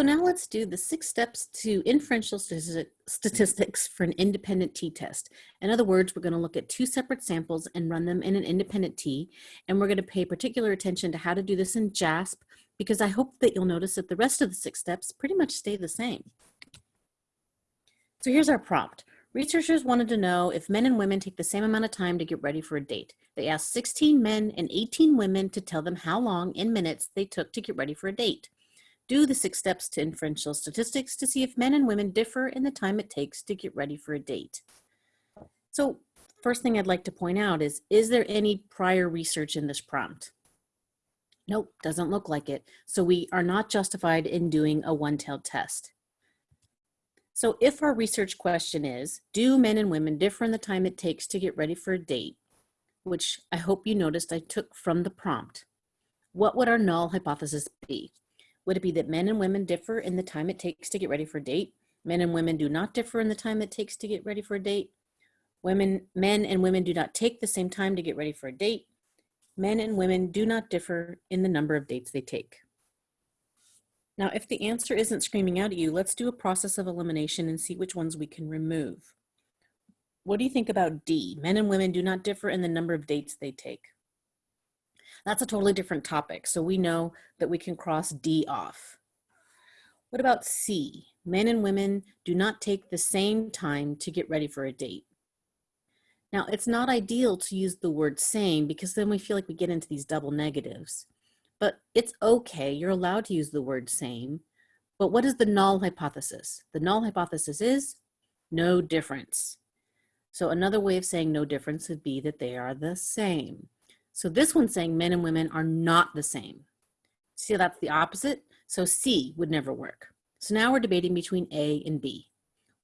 So now let's do the six steps to inferential statistics for an independent t-test. In other words, we're going to look at two separate samples and run them in an independent t, and we're going to pay particular attention to how to do this in JASP, because I hope that you'll notice that the rest of the six steps pretty much stay the same. So here's our prompt. Researchers wanted to know if men and women take the same amount of time to get ready for a date. They asked 16 men and 18 women to tell them how long in minutes they took to get ready for a date. Do the six steps to inferential statistics to see if men and women differ in the time it takes to get ready for a date. So first thing I'd like to point out is, is there any prior research in this prompt? Nope, doesn't look like it. So we are not justified in doing a one-tailed test. So if our research question is, do men and women differ in the time it takes to get ready for a date, which I hope you noticed I took from the prompt, what would our null hypothesis be? Would it be that men and women differ in the time it takes to get ready for a date? Men and women do not differ in the time it takes to get ready for a date? Women, men and women do not take the same time to get ready for a date? Men and women do not differ in the number of dates they take. Now, if the answer isn't screaming out at you, let's do a process of elimination and see which ones we can remove. What do you think about D? Men and women do not differ in the number of dates they take. That's a totally different topic, so we know that we can cross D off. What about C? Men and women do not take the same time to get ready for a date. Now, it's not ideal to use the word same because then we feel like we get into these double negatives but it's okay. You're allowed to use the word same. But what is the null hypothesis? The null hypothesis is no difference. So another way of saying no difference would be that they are the same. So this one's saying men and women are not the same. See, that's the opposite. So C would never work. So now we're debating between A and B.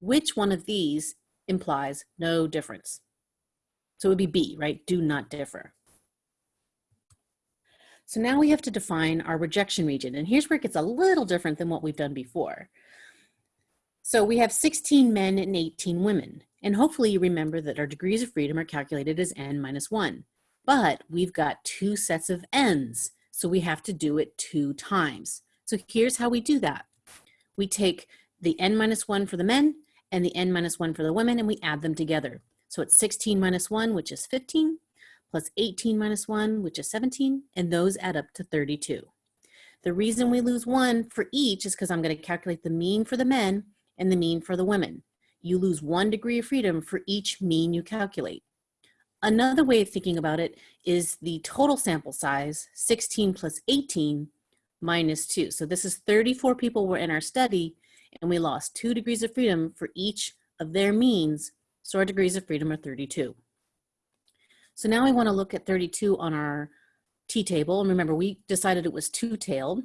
Which one of these implies no difference? So it would be B, right? Do not differ. So now we have to define our rejection region. And here's where it gets a little different than what we've done before. So we have 16 men and 18 women. And hopefully you remember that our degrees of freedom are calculated as n minus 1. But we've got two sets of n's, so we have to do it two times. So here's how we do that. We take the n minus 1 for the men and the n minus 1 for the women, and we add them together. So it's 16 minus 1, which is 15, plus 18 minus 1, which is 17, and those add up to 32. The reason we lose one for each is because I'm going to calculate the mean for the men and the mean for the women. You lose one degree of freedom for each mean you calculate. Another way of thinking about it is the total sample size, 16 plus 18 minus 2. So this is 34 people were in our study, and we lost 2 degrees of freedom for each of their means, so our degrees of freedom are 32. So now we want to look at 32 on our t-table. And remember, we decided it was two-tailed.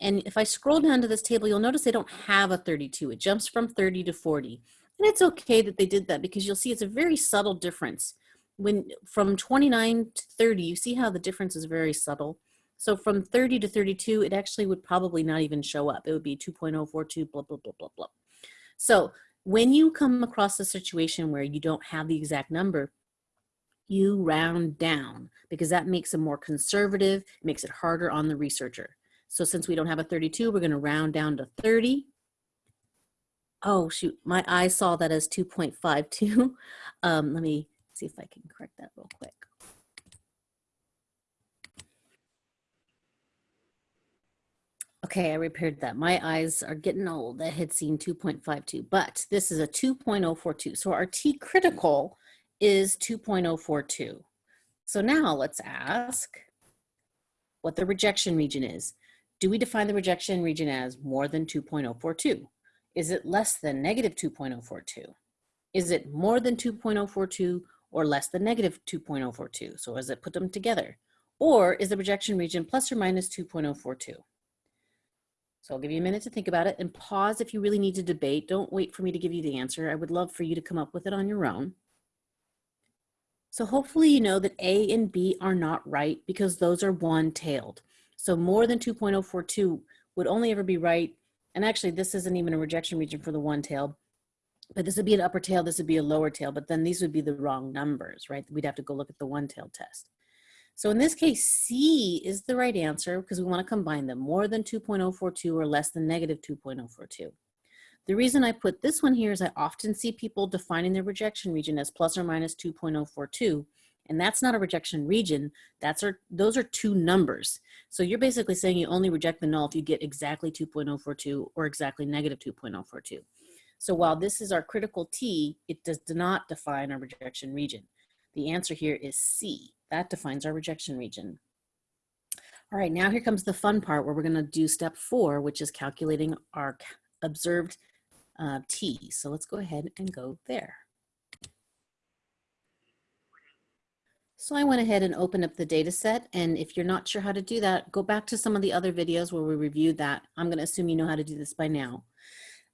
And if I scroll down to this table, you'll notice they don't have a 32. It jumps from 30 to 40. And it's okay that they did that because you'll see it's a very subtle difference. When from 29 to 30, you see how the difference is very subtle. So from 30 to 32, it actually would probably not even show up. It would be 2.042, blah, blah, blah, blah, blah. So when you come across a situation where you don't have the exact number, you round down because that makes them more conservative, makes it harder on the researcher. So since we don't have a 32, we're gonna round down to 30. Oh shoot, my eye saw that as 2.52. Um, let me see if I can correct that real quick. Okay, I repaired that. My eyes are getting old. I had seen 2.52, but this is a 2.042. So our T critical is 2.042. So now let's ask what the rejection region is. Do we define the rejection region as more than 2.042? Is it less than negative 2.042? Is it more than 2.042 or less than negative 2.042? So as it put them together? Or is the rejection region plus or minus 2.042? So I'll give you a minute to think about it and pause if you really need to debate. Don't wait for me to give you the answer. I would love for you to come up with it on your own. So hopefully you know that A and B are not right because those are one-tailed. So more than 2.042 would only ever be right. And actually this isn't even a rejection region for the one-tailed, but this would be an upper tail, this would be a lower tail, but then these would be the wrong numbers, right? We'd have to go look at the one-tailed test. So in this case, C is the right answer because we want to combine them, more than 2.042 or less than negative 2.042. The reason I put this one here is I often see people defining their rejection region as plus or minus 2.042, and that's not a rejection region, that's our, those are two numbers. So you're basically saying you only reject the null if you get exactly 2.042 or exactly negative 2.042. So while this is our critical T, it does not define our rejection region. The answer here is C. That defines our rejection region. All right, now here comes the fun part where we're gonna do step four, which is calculating our observed uh, T. So let's go ahead and go there. So I went ahead and opened up the data set. And if you're not sure how to do that, go back to some of the other videos where we reviewed that. I'm gonna assume you know how to do this by now.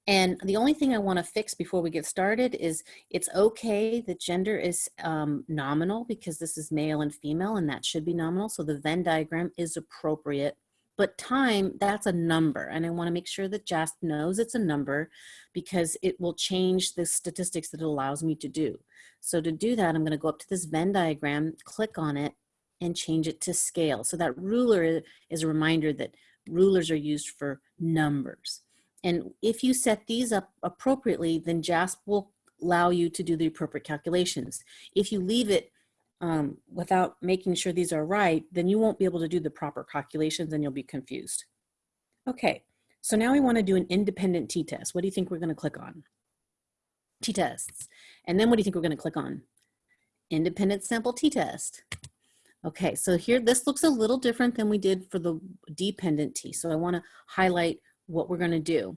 And the only thing I wanna fix before we get started is it's okay that gender is um, nominal because this is male and female and that should be nominal. So the Venn diagram is appropriate but time, that's a number. And I wanna make sure that JASP knows it's a number because it will change the statistics that it allows me to do. So to do that, I'm gonna go up to this Venn diagram, click on it, and change it to scale. So that ruler is a reminder that rulers are used for numbers. And if you set these up appropriately, then JASP will allow you to do the appropriate calculations. If you leave it um, without making sure these are right, then you won't be able to do the proper calculations and you'll be confused. Okay, so now we wanna do an independent t-test. What do you think we're gonna click on? T-tests. And then what do you think we're gonna click on? Independent sample t-test. Okay, so here, this looks a little different than we did for the dependent t. So I wanna highlight what we're gonna do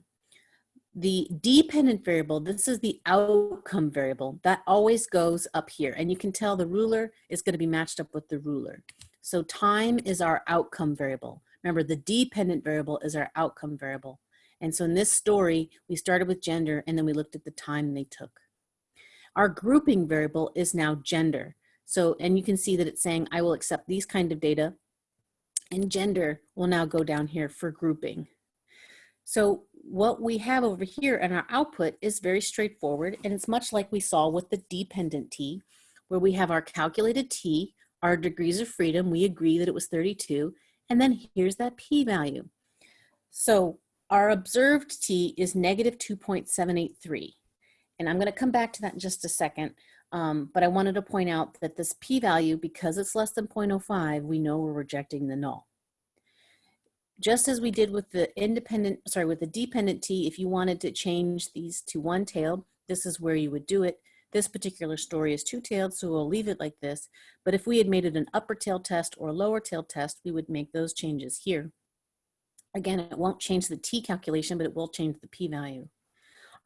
the dependent variable, this is the outcome variable, that always goes up here. And you can tell the ruler is gonna be matched up with the ruler. So time is our outcome variable. Remember, the dependent variable is our outcome variable. And so in this story, we started with gender and then we looked at the time they took. Our grouping variable is now gender. So, and you can see that it's saying, I will accept these kind of data and gender will now go down here for grouping. So what we have over here in our output is very straightforward and it's much like we saw with the dependent t, where we have our calculated t, our degrees of freedom, we agree that it was 32, and then here's that p-value. So our observed t is negative 2.783. And I'm gonna come back to that in just a second, um, but I wanted to point out that this p-value, because it's less than 0.05, we know we're rejecting the null just as we did with the independent, sorry, with the dependent T, if you wanted to change these to one-tailed, this is where you would do it. This particular story is two-tailed, so we'll leave it like this. But if we had made it an upper tail test or lower tail test, we would make those changes here. Again, it won't change the T calculation, but it will change the p-value.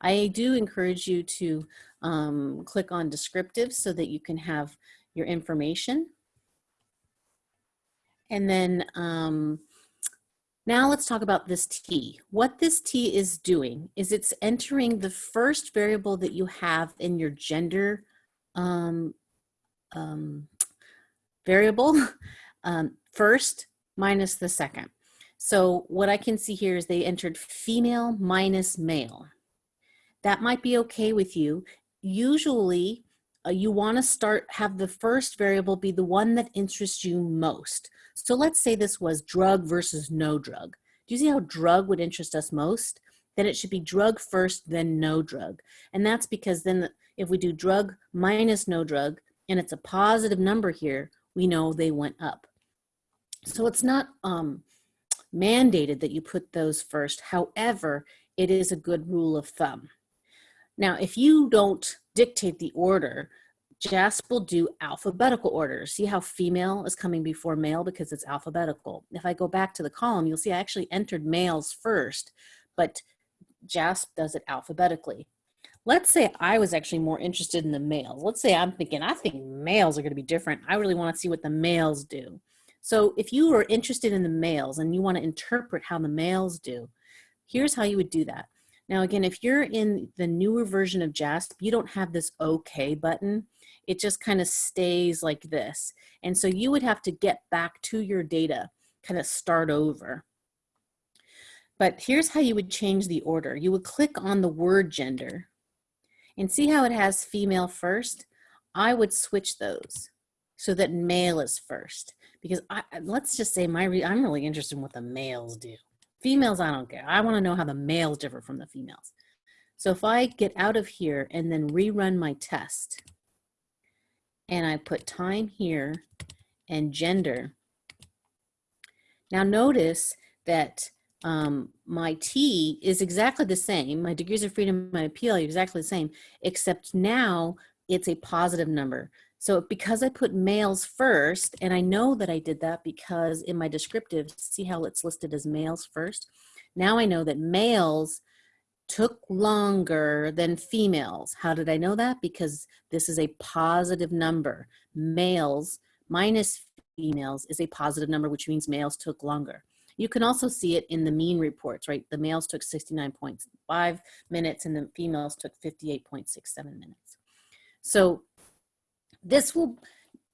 I do encourage you to um, click on descriptive so that you can have your information. And then um, now let's talk about this t. What this t is doing is it's entering the first variable that you have in your gender um, um, variable um, first minus the second. So what I can see here is they entered female minus male. That might be okay with you. Usually uh, you wanna start, have the first variable be the one that interests you most. So let's say this was drug versus no drug. Do you see how drug would interest us most? Then it should be drug first, then no drug. And that's because then if we do drug minus no drug, and it's a positive number here, we know they went up. So it's not um, mandated that you put those first. However, it is a good rule of thumb. Now, if you don't dictate the order, JASP will do alphabetical order. See how female is coming before male because it's alphabetical. If I go back to the column, you'll see I actually entered males first, but JASP does it alphabetically. Let's say I was actually more interested in the males. Let's say I'm thinking, I think males are gonna be different. I really wanna see what the males do. So if you are interested in the males and you wanna interpret how the males do, here's how you would do that. Now again, if you're in the newer version of JASP, you don't have this OK button it just kind of stays like this. And so you would have to get back to your data, kind of start over. But here's how you would change the order. You would click on the word gender and see how it has female first? I would switch those. so that male is first. Because I, let's just say my re I'm really interested in what the males do. Females, I don't care. I want to know how the males differ from the females. So if I get out of here and then rerun my test, and I put time here and gender, now notice that um, my T is exactly the same. My degrees of freedom, my appeal are exactly the same, except now it's a positive number. So because I put males first, and I know that I did that because in my descriptive, see how it's listed as males first? Now I know that males took longer than females. How did I know that? Because this is a positive number. Males minus females is a positive number, which means males took longer. You can also see it in the mean reports, right? The males took 69.5 minutes and the females took 58.67 minutes. So this will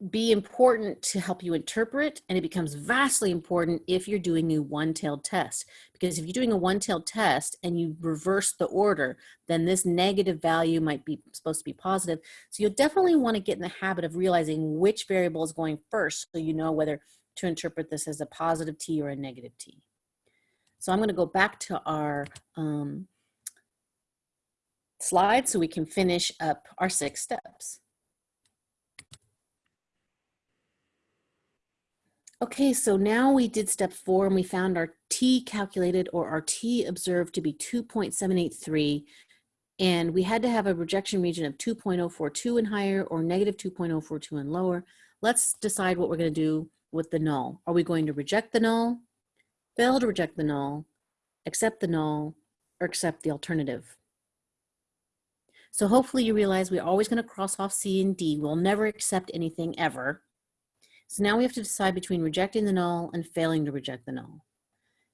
be important to help you interpret and it becomes vastly important if you're doing a one-tailed test. Because if you're doing a one-tailed test and you reverse the order then this negative value might be supposed to be positive. So you'll definitely want to get in the habit of realizing which variable is going first so you know whether to interpret this as a positive t or a negative t. So I'm going to go back to our um, slide so we can finish up our six steps Okay, so now we did step four and we found our T calculated or our T observed to be 2.783 and we had to have a rejection region of 2.042 and higher or negative 2.042 and lower. Let's decide what we're gonna do with the null. Are we going to reject the null, fail to reject the null, accept the null, or accept the alternative? So hopefully you realize we're always gonna cross off C and D. We'll never accept anything ever. So now we have to decide between rejecting the null and failing to reject the null.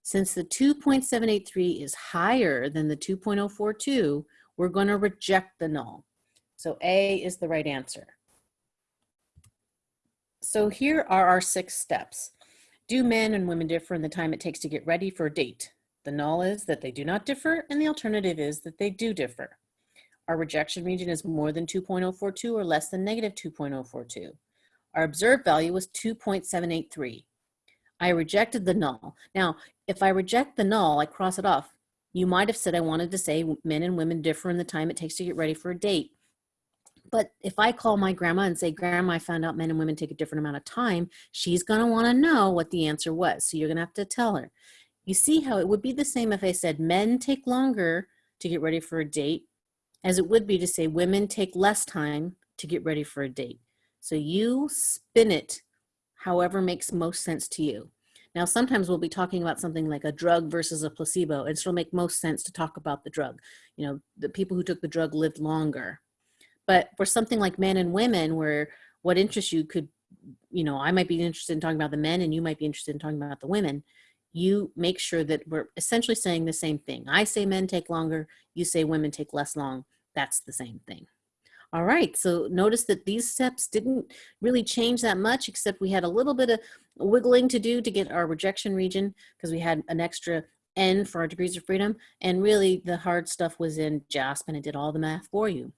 Since the 2.783 is higher than the 2.042, we're going to reject the null. So A is the right answer. So here are our six steps. Do men and women differ in the time it takes to get ready for a date? The null is that they do not differ, and the alternative is that they do differ. Our rejection region is more than 2.042 or less than negative 2.042. Our observed value was 2.783. I rejected the null. Now, if I reject the null, I cross it off. You might have said I wanted to say men and women differ in the time it takes to get ready for a date. But if I call my grandma and say, Grandma, I found out men and women take a different amount of time, she's going to want to know what the answer was. So you're going to have to tell her. You see how it would be the same if I said men take longer to get ready for a date as it would be to say women take less time to get ready for a date. So you spin it however makes most sense to you. Now, sometimes we'll be talking about something like a drug versus a placebo. and it'll make most sense to talk about the drug. You know, the people who took the drug lived longer. But for something like men and women, where what interests you could, you know, I might be interested in talking about the men and you might be interested in talking about the women. You make sure that we're essentially saying the same thing. I say men take longer, you say women take less long. That's the same thing. All right, so notice that these steps didn't really change that much, except we had a little bit of wiggling to do to get our rejection region because we had an extra N for our degrees of freedom. And really the hard stuff was in JASP and it did all the math for you.